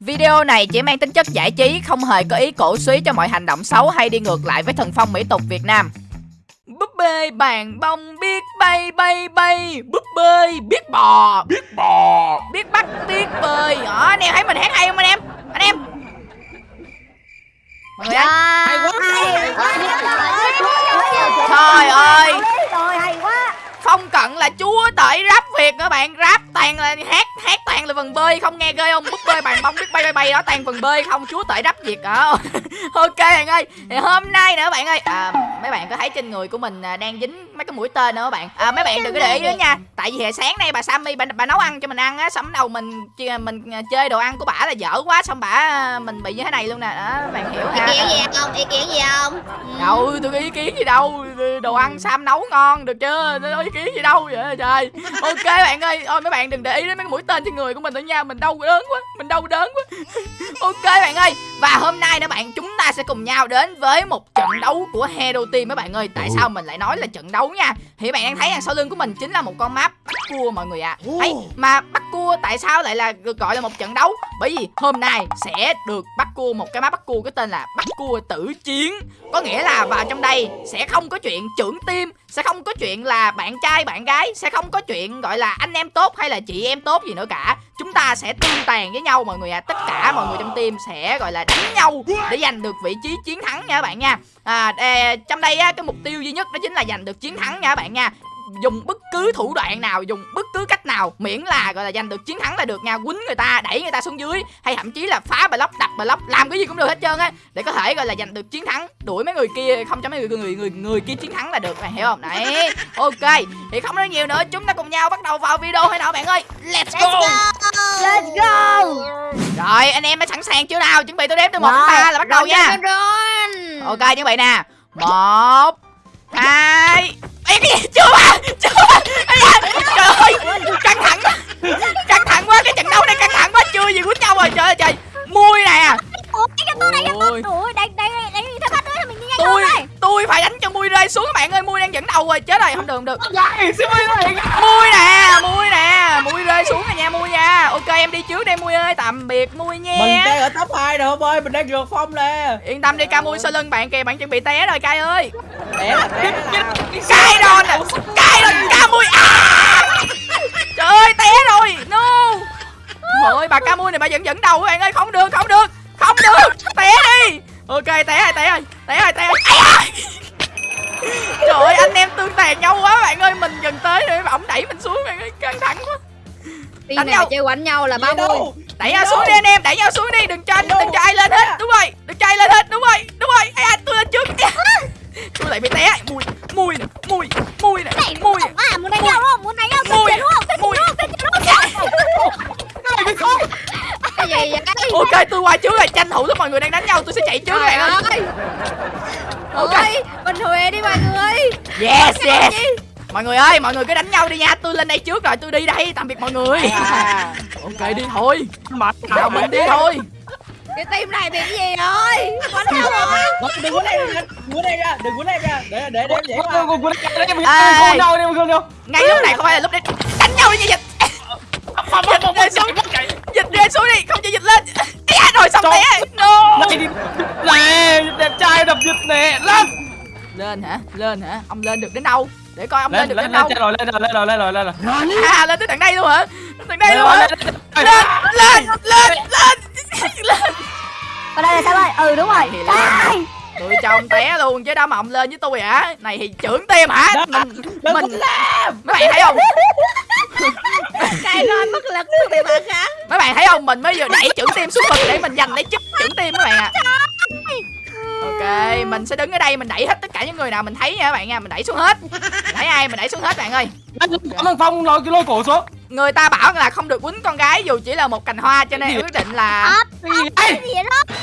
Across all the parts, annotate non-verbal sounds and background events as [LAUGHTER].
Video này chỉ mang tính chất giải trí, không hề có ý cổ suý cho mọi hành động xấu hay đi ngược lại với thần phong mỹ tục Việt Nam. Búp bê bàn bông biết bay bay bay. Búp bê biết bò. Biết bò. Biết bắt biết bơi. Đó, anh em thấy mình hát hay không anh em? Anh em. Mọi người ơi hay quá. Trời ơi. Trời hay quá Phong cận là chúa tể rap Việt các bạn. Rap toàn là hát hát toàn là phần bơi. Không nghe ghê không? Búp bơi bàn bông biết bay bay bay đó toàn phần bơi không? Chúa tể rap Việt đó ờ. [LAUGHS] ok bạn ơi thì hôm nay nữa bạn ơi à, mấy bạn có thấy trên người của mình à, đang dính mấy cái mũi tên nữa các bạn? À, mấy bạn đừng có để ý nữa nha. tại vì hồi sáng nay bà Sammy bà, bà nấu ăn cho mình ăn á xong đầu mình mình chơi đồ ăn của bà là dở quá xong bà mình bị như thế này luôn nè. Đó bạn hiểu ha ý kiến gì không? Ý kiến gì không? Đâu tôi có ý kiến gì đâu. Đồ ăn Sam nấu ngon được chưa? Tôi có ý kiến gì đâu vậy trời. Ok bạn ơi. Ôi mấy bạn đừng để ý đến mấy cái mũi tên trên người của mình nữa nha. Mình đau đớn quá mình đau đớn quá. [LAUGHS] Ok bạn ơi. Và hôm nay nữa bạn chúng ta sẽ cùng nhau đến với một trận đấu của Hero Team mấy bạn ơi tại sao mình lại nói là trận đấu nha? Thì bạn đang thấy đằng sau lưng của mình chính là một con map bắt cua mọi người ạ. À. ấy mà bắt cua tại sao lại là được gọi là một trận đấu? Bởi vì hôm nay sẽ được bắt cua một cái map bắt cua có tên là bắt cua tử chiến. Có nghĩa là vào trong đây sẽ không có chuyện trưởng team sẽ không có chuyện là bạn trai bạn gái sẽ không có chuyện gọi là anh em tốt hay là chị em tốt gì nữa cả chúng ta sẽ tương tàn với nhau mọi người à tất cả mọi người trong team sẽ gọi là đánh nhau để giành được vị trí chiến thắng nha các bạn nha. À, à trong đây á, cái mục tiêu duy nhất đó chính là giành được chiến thắng nha các bạn nha dùng bất cứ thủ đoạn nào dùng bất cứ cách nào miễn là gọi là giành được chiến thắng là được nha quýnh người ta đẩy người ta xuống dưới hay thậm chí là phá block đập block làm cái gì cũng được hết trơn á để có thể gọi là giành được chiến thắng đuổi mấy người kia không cho mấy người người người người kia chiến thắng là được mày hiểu không? Đấy [LAUGHS] ok thì không nói nhiều nữa chúng ta cùng nhau bắt đầu vào video hay nào bạn ơi? Let's go! let's go! Rồi anh em đã sẵn sàng chưa nào? Chuẩn bị tôi đếm từ một đến ba là bắt đầu nha. ok chuẩn bị nè. Một hai Ê cái gì chưa mà chưa mà trời ơi căng thẳng căng thẳng quá cái trận đấu này căng thẳng quá chưa gì quýnh nhau rồi trời ơi trời mui nè ôi đây đây đây theo bắt đứa mình nhanh tôi tôi phải đánh cho mui rơi xuống các bạn ơi mui đang dẫn đầu rồi chết rồi không được không được mui nè mui nè mui rơi xuống rồi nha mui nha ok em đi trước đây mui ơi tạm biệt mui nha mình đang ở top 2 rồi không ơi mình đang vượt phong nè. Yên tâm đi ca mui sau lưng bạn kìa bạn chuẩn bị té rồi cay ơi. Té là té cay rồi nè cay rồi ca mui à. Trời ơi té rồi no. Ôi bà ca mui này bà vẫn dẫn đầu các bạn ơi không được không được không được. Té đi. Ok té rồi té rồi té rồi té rồi. Trời ơi anh em tương tàn nhau quá bạn ơi mình gần tới rồi ổng đẩy mình xuống bạn ơi căng thẳng quá đánh nhau. chơi quánh nhau là ba mươi. đẩy nhau xuống đi anh em đẩy nhau xuống đi đừng cho đừng cho ai lên hết đúng rồi đừng cho ai lên hết đúng rồi đúng rồi. Ai tôi lên trước. Tôi lại bị té. Mùi mùi mùi mùi nè mùi. à muốn đánh nhau không? Muốn đánh nhau mùi mùi. cái gì vậy? Ok tôi qua trước rồi tranh thủ lúc mọi người đang đánh nhau tôi sẽ chạy trước các bạn ơi. Ok. Mình huề đi mọi người. Yes yes mọi người ơi mọi người cứ đánh nhau đi nha. Tôi lên đây trước rồi tôi đi đây tạm biệt mọi người. À. [LAUGHS] ok đi thôi. Nào mình đi thôi. Cái team này bị cái gì rồi? Có đâu rồi. Đừng quấn đây đừng quấn đây ra đừng quấn đây ra. Để để để đừng quấn đâu đi không đâu. Ngay lúc này không phải là lúc đấy đánh nhau như dịch. Dịch rơi xuống dịch rơi xuống đi không cho dịch lên. À, rồi xong té no. Này đẹp trai đập dịch nè. Lên. Lên hả? Lên hả? Ông lên được đến đâu để coi ông lên, lên được đến đâu rồi lên rồi lên rồi lên rồi lên rồi. À lên tới tận đây luôn hả? Tận đây luôn hả? Lên lên lên lên. Lên ở đây là sao ơi ừ đúng rồi. Trời tôi cho ông té luôn chứ đâu mà ông lên với tôi hả? Này thì trưởng tim hả? Mình mình mấy bạn thấy không? Cay rồi mất lực bị bạn khác. Mấy bạn thấy không? Mình mới vừa đẩy trưởng tim xuống vực để mình giành lấy chức trưởng tim các bạn ạ. À. mình sẽ đứng ở đây mình đẩy hết tất cả những người nào mình thấy nha các bạn nha mình đẩy xuống hết. Mình thấy ai mình đẩy xuống hết bạn ơi. Cảm ơn phong lôi cái lôi cổ xuống. Người ta bảo là không được quýnh con gái dù chỉ là một cành hoa cho nên quyết định là cái gì? đó?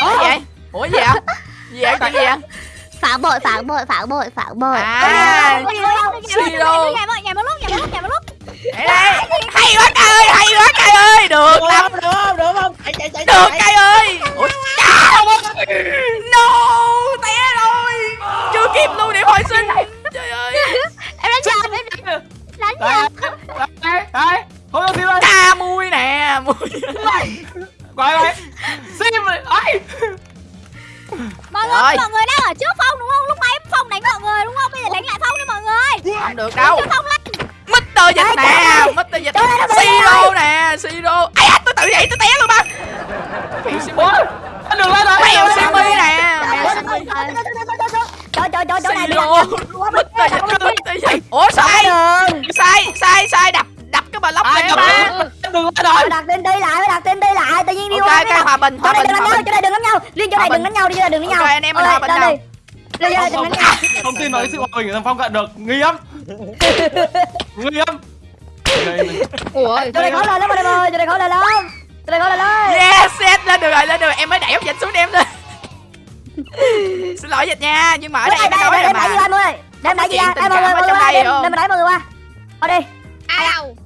Ủa vậy? Ủa gì vậy? Gì vậy? Chuyện gì vậy? Phản bội phản bội phản bội phản bội. À. Siro nhà một một lúc nhà một lúc nhà một lúc đây hay quá cay ơi hay quá cay ơi. Được lắm. được không? Được không? Chạy chạy chạy được cay ơi không được đâu. Mr. Dịch nè Mr. Dịch Siro nè Siro. Ai à, tôi tự vậy tôi té luôn ba. Mèo Simi anh đừng lên rồi. Mèo Simi nè Mèo Simi. Trời trời trời chỗ này Mr. Dịch Mr. Dịch Ủa sai. sai sai sai đập đập cái block ai này anh đừng lên rồi. Phải đặt tên đi lại, phải đặt tên đi lại. Tự nhiên đi ok qua cái hòa bình Chỗ hòa này bình đừng đánh hòa nhau, bình. chỗ này đừng đánh nhau. Liên chỗ này đừng đánh nhau, đi chỗ này đừng đánh nhau. Ok, anh em mình hòa bình nhau. đi. Lên chỗ này đừng đánh nhau không tin nói sự hòa bình của thằng phong cận được. Nguy hiểm nguy hiểm Đây ủa Chỗ này khó lên lắm anh em ơi, này khó lên lắm. Chỗ này khó lên lắm. Yes yes lên được rồi lên được rồi. Em mới đẩy ông dịch xuống em lên [LAUGHS] xin lỗi dịch nha nhưng mà ở đây đây em đây nói đây rồi đây mà. anh ơi đem Có đẩy gì ra em mọi người mọi người đây đem đem đẩy mọi người qua. Ở đi. Ao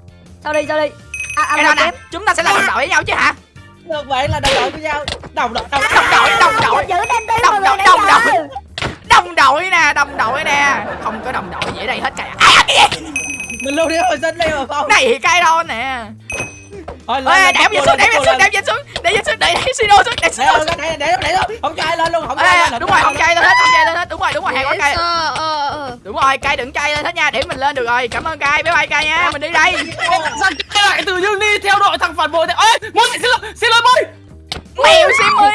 sau đi sau đi. À, à, cái đó nè chúng ta sẽ là đồng đội với nhau chứ hả? Được vậy là đồng đội với nhau. Đồng đội đồng đồng đội đồng đội. Giữ đem đi Đồng mọi người đội, đồng đội. Đồng đội nè đồng đội nè. Không có đồng đội gì ở đây hết cả. À, cái gì? Mình luôn đi hồi sinh đi mà phong này cái đó nè. Thôi ê đẩy dịch xuống đẩy dịch xuống đẩy dịch xuống đẩy dịch xuống đẩy đẩy sino xuống đẩy để sino để để để để luôn không cho ai lên luôn không cho ai Ê, lên đúng rồi không chay lên hết không chay lên hết. Đúng rồi đúng rồi hay quá cay. ờ ờ. Đúng rồi cay đừng cay lên hết nha để mình lên được rồi. Cảm ơn cay bye bye cay nha mình đi đây. Sao lại tự dưng đi theo đội thằng phản bội thế ơi muốn xin lỗi xin lỗi bôi mèo simi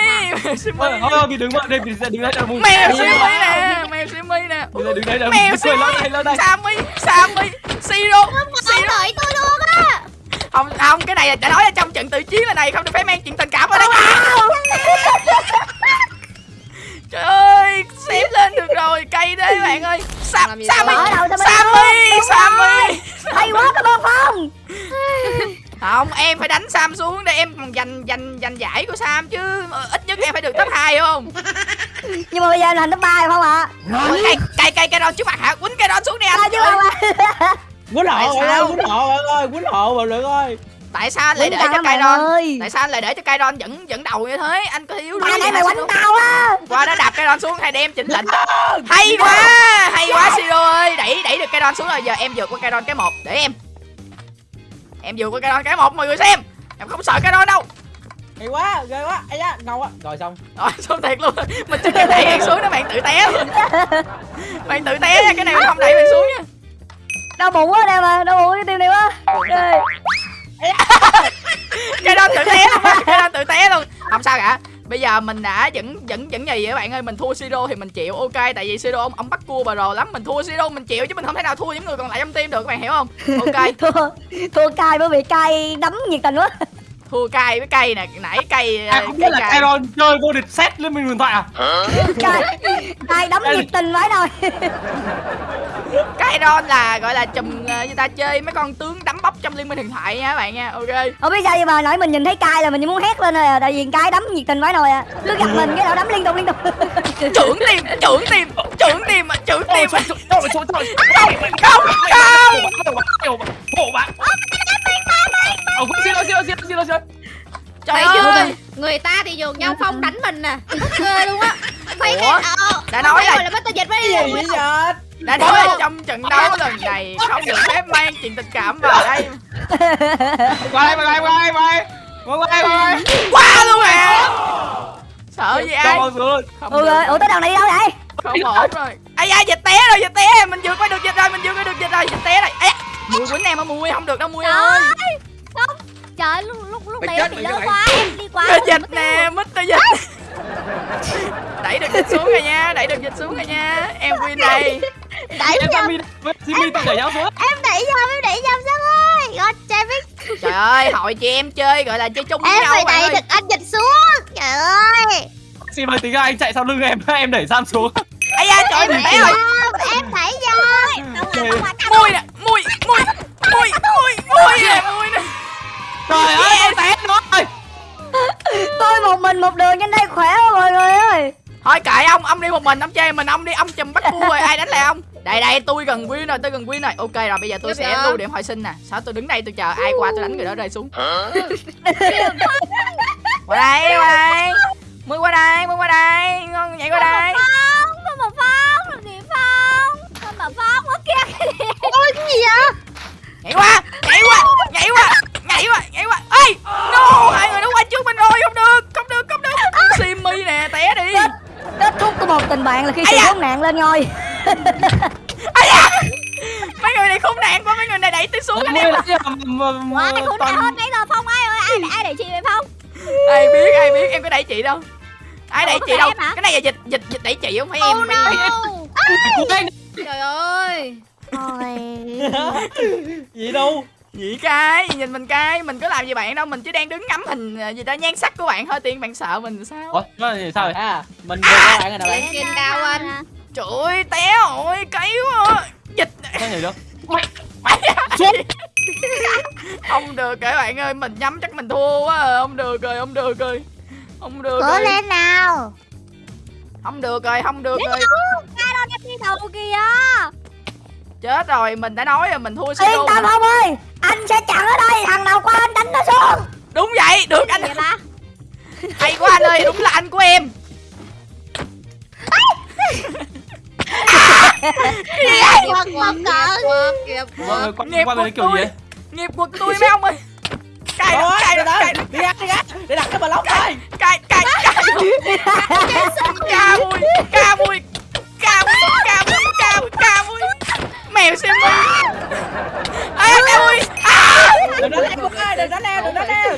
mèo simi thôi thôi vì đứng vậy đây vì sẽ đứng đây là mùng mèo simi nè mèo simi nè. Đứng đây là mèo mùng cười lên đây lên đây. Sammy Sammy Siro Siro đợi tôi luôn á. Không không cái này là đã nói là trong trận tự chiến này này không được phép mang chuyện tình cảm vào đây. [LAUGHS] Trời ơi xếp lên được rồi cây đấy bạn ơi. Sam Sammy mình Sammy Sammy hay quá cảm ơn phong không em phải đánh Sam xuống để em còn giành giành giành giải của Sam chứ. Ờ, ít nhất em phải được top 2 không? Nhưng mà bây giờ em thành top ba rồi không ạ? Ủa, cây cây cây cây đòn trước mặt hả quýnh cây đòn xuống đi anh. [LAUGHS] Quýnh hộ ơi quýnh hộ bạn ơi quýnh hộ bạn lượng ơi. Tại sao anh lại để cho cây đòn tại sao anh lại để cho cây đòn dẫn dẫn đầu như thế? Anh có nãy gì mày hả, quánh tao á. Qua đó đạp cây đòn xuống hay để em chỉnh lệnh hay quá hay quá siro ơi. Đẩy đẩy được cây đòn xuống rồi. Giờ em vượt qua cây đòn cái một. Để em em vượt qua cây đòn cái một mọi người xem. Em không sợ cây đòn đâu. Hay quá ghê quá. Ai da ngầu quá. Rồi xong. Rồi xuống thiệt luôn. Mình chỉ kịp đẩy bạn xuống đó bạn tự té luôn. Bạn tự té nha cái này mình không đẩy bạn xuống nha. Đau bụng quá em à đau bụng cái tim này quá. Cây đòn tự té luôn á cây đòn tự té luôn. Không sao cả bây giờ mình đã dẫn dẫn dẫn gì vậy bạn ơi. Mình thua siro thì mình chịu. Ok tại vì siro ông ông bắt cua bà rồ lắm. Mình thua siro mình chịu chứ mình không thể nào thua những người còn lại trong team được các bạn hiểu không? Ok. [LAUGHS] Thua thua cay bởi vì cay đấm nhiệt tình quá. Thua cay với cây nè. Nãy cây à không biết là Kairon chơi vô địch set lên mình điện thoại à? Cay cay đấm nhiệt tình vãi nồi [LAUGHS] cây đon là gọi là chùm ờ, người ta chơi mấy con tướng đấm bóc trong liên minh huyền thoại nha các bạn nha ok. Không biết sao nhưng mà nãy mình nhìn thấy cay là mình muốn hét lên rồi à tại vì cay đấm nhiệt tình vãi nồi à. Cứ gặp mình cái nào đấm liên tục liên tục. [LAUGHS] Trưởng tim trưởng tim trưởng tim à, trưởng tim à. Không không. Hộ bạn Ờ, xin lỗi, xin lỗi, xin lỗi, xin lỗi, xin lỗi. trời chưa ơi. người ta thì dùng nhau phong đánh mình nè ghê luôn á. Ủa? cái ờ đã nói rồi. là là bắt tôi dịch với cái gì vậy? giờ đã nói là trong trận đấu lần này không được phép mang chuyện tình cảm vào đây. Qua đây, qua đây, qua đây, qua đây. Qua đây, qua luôn à sợ gì ai? được, ơi ủa tới đâu này đi đâu vậy? Không ổn rồi. Ai da dịch té rồi dịch té. Mình vượt qua được dịch rồi mình vượt qua được dịch rồi dịch té rồi. Ai mùi quýnh em á mùi không được đâu mùi ơi. không. Trời lúc lúc lúc này bị chết quá em đi quá Mít dịch nè, mít tơ dịch. Đẩy được dịch xuống rồi nha, đẩy được dịch xuống rồi nha. Em win đây đẩy Em nhầm Jimmy, tự đẩy nhau xuống. em đẩy nhầm em đẩy nhầm sao ơi. God damn it Trời ơi, hội chị em chơi gọi là chơi chung với em nhau phải bạn đẩy được anh dịch xuống. Trời ơi. Xin mời tính ra anh chạy sau lưng em, em đẩy Sam xuống. Ây da, trời ơi, em té đẩy rồi em đẩy nhầm Mùi nè, mùi, mùi, mùi, mùi, mùi nè, Trời ơi, em té rồi. tôi một mình một đường trên đây khỏe quá mọi người ơi. Thôi kệ ông, ông đi một mình, ông chơi mình, ông đi, ông chùm bắt cua rồi, ai đánh lại ông Đây đây, tôi gần win rồi, tôi gần win rồi. Ok rồi, bây giờ tôi sẽ đỡ. lưu điểm hồi sinh nè. Sao tôi đứng đây tôi chờ ai qua tôi đánh người đó rơi xuống? Qua đây, qua đây. Mùi qua đây, mùi qua đây, ngon nhảy qua đây phong con mà phong làm gì phong con mà phong ở kia ôi cái gì vậy nhảy qua nhảy qua nhảy qua nhảy qua nhảy qua ê no hai người nó qua trước mình rồi không tình bạn là khi Ây sự da. khốn nạn lên Ây da! mấy người này khốn nạn quá mấy người này đẩy tôi xuống anh em mà- mà- Ai khốn nạn hơn nãy giờ Phong ai ơi ai ai đẩy chị vậy Phong? Ai biết ai biết em có đẩy chị đâu. Ai đẩy chị có đâu. cái này là dịch dịch dịch đẩy chị không phải em Oh. Trời ơi! Gì [LAUGHS] đâu? Gì cái nhìn mình cái mình có làm gì bạn đâu mình chỉ đang đứng ngắm hình ờ, gì ta nhan sắc của bạn thôi tiên bạn sợ mình sao? Ủa, nó là sao vậy? à. Mình vừa qua bạn rồi nè bạn. Trên cao anh trời ơi té rồi cấy quá. Dịch. Sao nhảy được? xuống. Không được các bạn ơi mình nhắm chắc mình thua quá à. không được rồi không được rồi. Không được Cố rồi. lên nào. Không được rồi không được rồi. Ai đâu đi đầu kìa. Chết rồi mình đã nói rồi mình thua yên solo tâm không ơi anh sẽ chặn ở đây thằng nào qua anh đánh nó xuống. Đúng vậy được anh. Vậy? Ba hay quá anh ơi đúng là anh của em [LAUGHS] Nghiệp qua bên đấy của kiểu gì tôi. ấy? nghiệp quật tôi mấy ông ơi. Cay đó từ đó đó đi ra đi ra. Để đặt cái block thôi. Cay cay cay ca mùi ca mùi ca mùi ca mùi ca mùi ca mùi. Mèo xem mi à ca mùi. À. Đừng đánh leo ơi đừng đánh leo đừng đánh leo.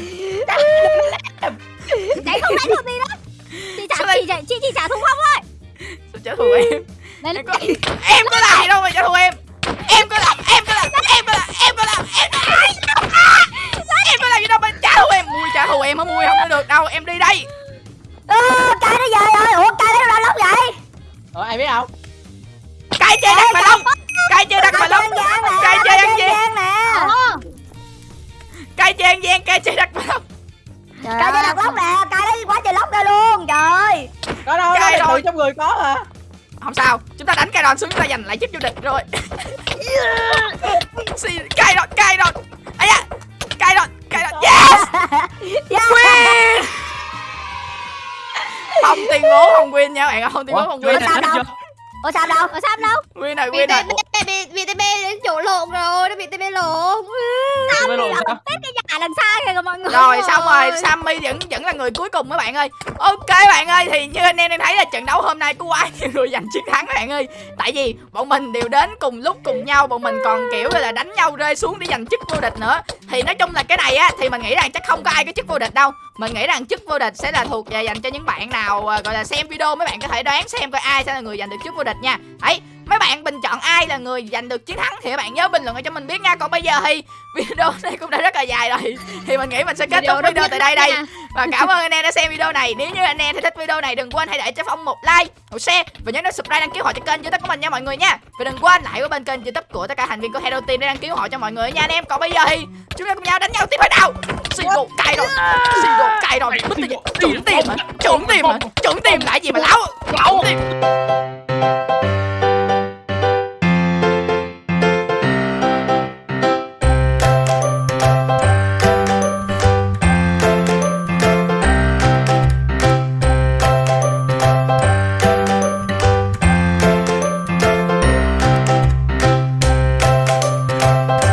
Đấy không đánh được gì đó Chị trả chị chị, chị trả thùng Phong ơi. Sao trả thù em Lên em có em có làm gì đâu mà trả thù em. Em có làm em có làm em có làm em có làm em có làm. Em có làm gì đâu mà trả thù em. Mui trả thù em hả? Mui không có được đâu. Em đi đây. Ơ, cay nó về rồi. Ủa cay nó ra lóc vậy? Rồi ai biết không? Cay chơi đặt mà lông cay chơi đặt mà lông cay chơi ăn gian. nè. Ồ cay chơi ăn gian cay chơi đặt mà lông cay chơi đặt lóc nè. Cay lấy quá trời lóc ra luôn. Trời có đâu Cay nó rồi. trong người có hả không sao chúng ta đánh cay đòn xuống chúng ta giành lại chức vô địch rồi. Cay đòn cay đòn ấy da cay đòn cay đòn yes yeah. win không tuyên bố không win nha bạn ơi, không tuyên bố không Ủa, win chưa sao đâu? chưa? ủa sao đâu? [LAUGHS] Ở Sam đâu win rồi Bị win rồi TB bị bị TB đến chỗ lộn rồi Nó bị TB lộn Biết rồi sao? Tết cái nhà lần xa kìa mọi người. Rồi xong rồi Sammy vẫn vẫn là người cuối cùng các bạn ơi. Ok bạn ơi thì như anh em đang thấy là trận đấu hôm nay có quá nhiều người giành chiến thắng các bạn ơi. Tại vì bọn mình đều đến cùng lúc cùng nhau bọn mình còn kiểu là đánh nhau rơi xuống để giành chức vô địch nữa. Thì nói chung là cái này á thì mình nghĩ rằng chắc không có ai có chức vô địch đâu. Mình nghĩ rằng chức vô địch sẽ là thuộc về dành cho những bạn nào à, gọi là xem video mấy bạn có thể đoán xem coi ai sẽ là người giành được chức vô địch nha. Ấy mấy bạn bình chọn ai là người giành được chiến thắng thì các bạn nhớ bình luận ở cho mình biết nha. Còn bây giờ thì video này cũng đã rất là dài rồi. Thì mình nghĩ mình sẽ kết thúc video tại đây đây. và cảm ơn anh em đã xem video này. Nếu như anh em thấy thích video này đừng quên hãy để cho phong một like một share và nhớ nút subscribe đăng ký họ cho kênh youtube của mình nha mọi người nha. Và đừng quên lại của bên kênh youtube của tất cả thành viên của Hero Team để đăng ký họ cho mọi người nha anh em. Còn bây giờ thì chúng ta cùng nhau đánh nhau tiếp thôi nào? Single cay rồi. Single cay rồi. Bứt tiền. trưởng tiền hả? Trưởng tiền hả? Trưởng tiền lại gì mà láo? Láo. Tiền